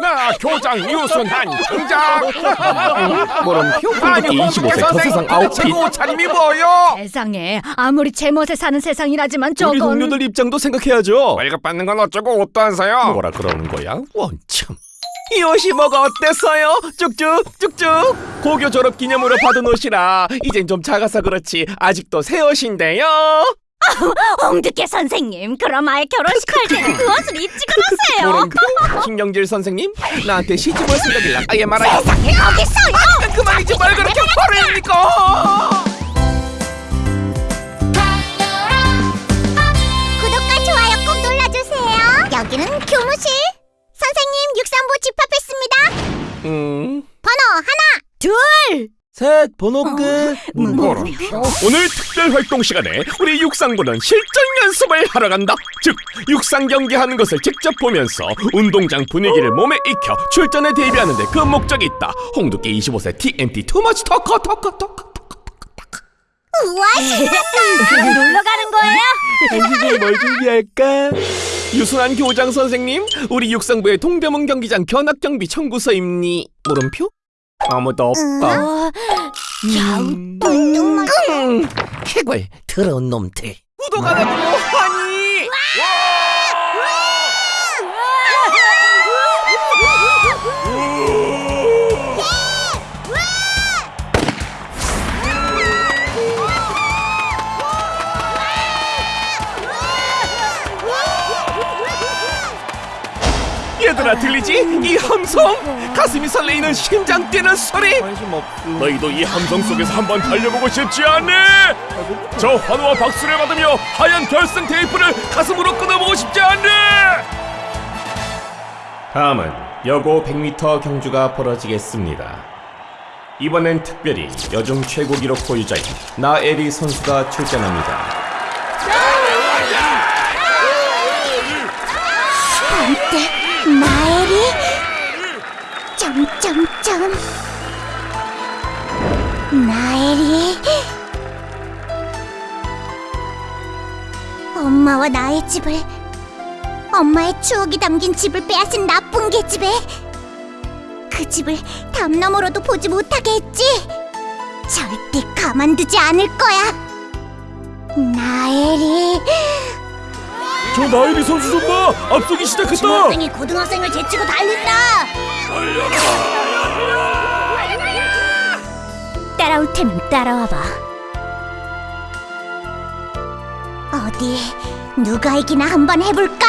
나 교장 유순한 등장! 모름표 아니 홍두깨 25세 저 세상 아웃핏 옷차림이 뭐요? 세상에 아무리 제멋에 사는 세상이라지만 우리 동료들 입장도 생각해야죠 월급 받는 건 어쩌고 옷도 안 사요? 뭐라 그러는 거야? 원참 이 옷이 뭐가 어땠어요? 쭉쭉 쭉쭉 고교 졸업 기념으로 받은 옷이라 이젠 좀 작아서 그렇지 아직도 새 옷인데요 홍두깨 선생님 그럼 아예 결혼식 할 때는 그 옷을 입지 그러세요. 물음표 신경질 선생님? 나한테 시집 올 생각이라. 아예 말아요 세상에 거기 있어요. 그만이지. 말 그렇게 화를 내니까. 구독과 좋아요 꼭 눌러주세요. 여기는 교무실. 선생님 육상부 집합했습니다. 음... 번호 하나. 둘 셋 번호 끝 물음표 오늘 특별 활동 시간에 우리 육상부는 실전 연습을 하러 간다. 즉 육상 경기하는 것을 직접 보면서 운동장 분위기를 몸에 익혀 출전에 대비하는 데 그 목적이 있다. 홍두깨 25세 TMT 투머치 터커 터커 터커 우와 신났어. 놀러 가는 거예요? 이게 뭘 준비할까? 유순한 교장 선생님, 우리 육상부의 동대문 경기장 견학 경비 청구서입니? 물음표? 아무도 없다. 어, 음. 뚱뚱 음, 해골 더러운 놈들. 구독 안 하고 얘들아 들리지? 이 함성! 가슴이 설레이는 심장 뛰는 소리! 너희도 이 함성 속에서 한번 달려보고 싶지 않니? 저 환호와 박수를 받으며 하얀 결승 테이프를 가슴으로 끊어보고 싶지 않니? 다음은 여고 100m 경주가 벌어지겠습니다. 이번엔 특별히 여중 최고 기록 보유자인 나에리 선수가 출전합니다. 점점점. 나엘이. 엄마와 나의 집을 엄마의 추억이 담긴 집을 빼앗은 나쁜 계집애 그 집을 담 너머로도 보지 못하게 했지 절대 가만두지 않을 거야 나엘이 저 나에리 선수 좀 봐! 앞서기 시작했다! 중학생이 고등학생을 제치고 달린다 따라올 테면 따라와봐 어디 누가 이기나 한번 해볼까?